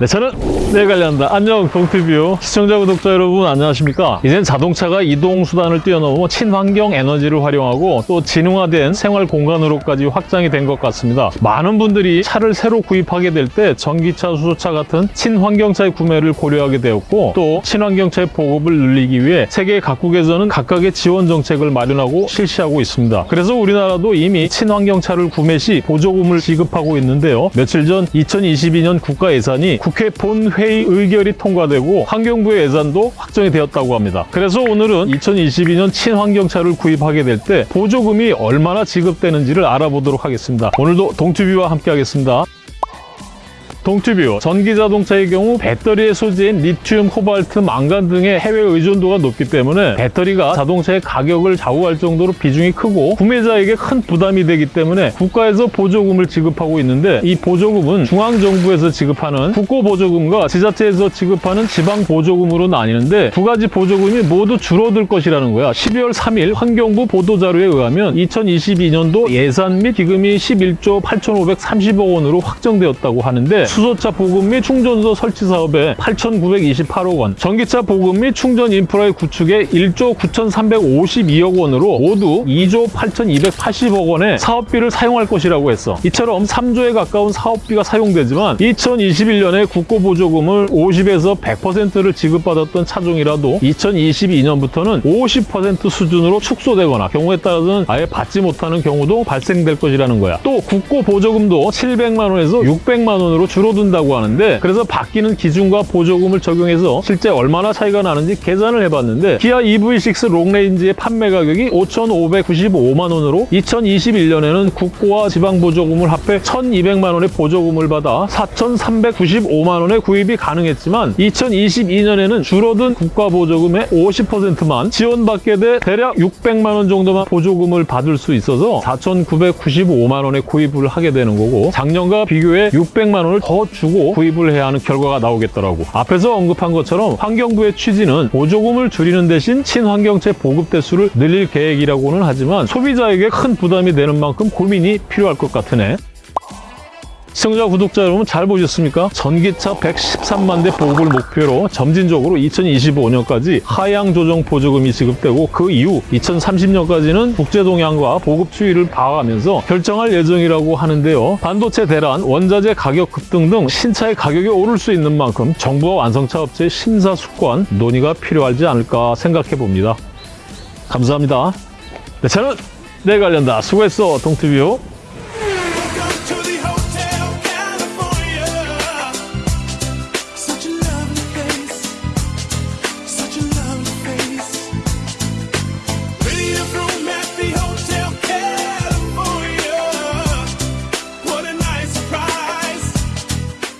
네, 저는 네 관련다. 안녕, 동티뷰 시청자, 구독자 여러분 안녕하십니까? 이젠 자동차가 이동 수단을 뛰어넘어 친환경 에너지를 활용하고 또 지능화된 생활 공간으로까지 확장이 된 것 같습니다. 많은 분들이 차를 새로 구입하게 될 때 전기차, 수소차 같은 친환경차의 구매를 고려하게 되었고 또 친환경차의 보급을 늘리기 위해 세계 각국에서는 각각의 지원 정책을 마련하고 실시하고 있습니다. 그래서 우리나라도 이미 친환경차를 구매 시 보조금을 지급하고 있는데요. 며칠 전 2022년 국가 예산이 국회 본회의 의결이 통과되고 환경부의 예산도 확정이 되었다고 합니다. 그래서 오늘은 2022년 친환경차를 구입하게 될 때 보조금이 얼마나 지급되는지를 알아보도록 하겠습니다. 오늘도 동튜뷰와 함께 하겠습니다. 동튜뷰 전기자동차의 경우 배터리의 소재인 리튬, 코발트, 망간 등의 해외 의존도가 높기 때문에 배터리가 자동차의 가격을 좌우할 정도로 비중이 크고 구매자에게 큰 부담이 되기 때문에 국가에서 보조금을 지급하고 있는데 이 보조금은 중앙정부에서 지급하는 국고보조금과 지자체에서 지급하는 지방보조금으로 나뉘는데 두 가지 보조금이 모두 줄어들 것이라는 거야. 12월 3일 환경부 보도자료에 의하면 2022년도 예산 및 기금이 11조 8,530억 원으로 확정되었다고 하는데 수소차 보급 및 충전소 설치 사업에 8,928억 원, 전기차 보급 및 충전 인프라의 구축에 1조 9,352억 원으로 모두 2조 8,280억 원의 사업비를 사용할 것이라고 했어. 이처럼 3조에 가까운 사업비가 사용되지만 2021년에 국고보조금을 50에서 100%를 지급받았던 차종이라도 2022년부터는 50% 수준으로 축소되거나 경우에 따라서는 아예 받지 못하는 경우도 발생될 것이라는 거야. 또 국고보조금도 700만 원에서 600만 원으로 줄어 든다고 하는데 그래서 바뀌는 기준과 보조금을 적용해서 실제 얼마나 차이가 나는지 계산을 해봤는데 기아 EV6 롱레인지의 판매 가격이 5,595만 원으로 2021년에는 국고와 지방보조금을 합해 1,200만 원의 보조금을 받아 4,395만 원의 구입이 가능했지만 2022년에는 줄어든 국가보조금의 50%만 지원받게 돼 대략 600만 원 정도만 보조금을 받을 수 있어서 4,995만 원에 구입을 하게 되는 거고 작년과 비교해 600만 원을 더 주고 구입을 해야 하는 결과가 나오겠더라고. 앞에서 언급한 것처럼 환경부의 취지는 보조금을 줄이는 대신 친환경차 보급 대수를 늘릴 계획이라고는 하지만 소비자에게 큰 부담이 되는 만큼 고민이 필요할 것 같으네. 시청자, 구독자 여러분 잘 보셨습니까? 전기차 113만 대 보급을 목표로 점진적으로 2025년까지 하향 조정 보조금이 지급되고 그 이후 2030년까지는 국제 동향과 보급 추이를 봐가면서 결정할 예정이라고 하는데요. 반도체 대란, 원자재 가격 급등 등 신차의 가격이 오를 수 있는 만큼 정부와 완성차 업체의 심사숙고한 논의가 필요하지 않을까 생각해 봅니다. 감사합니다. 네, 저는 내 관련다. 수고했어, 동티뷰.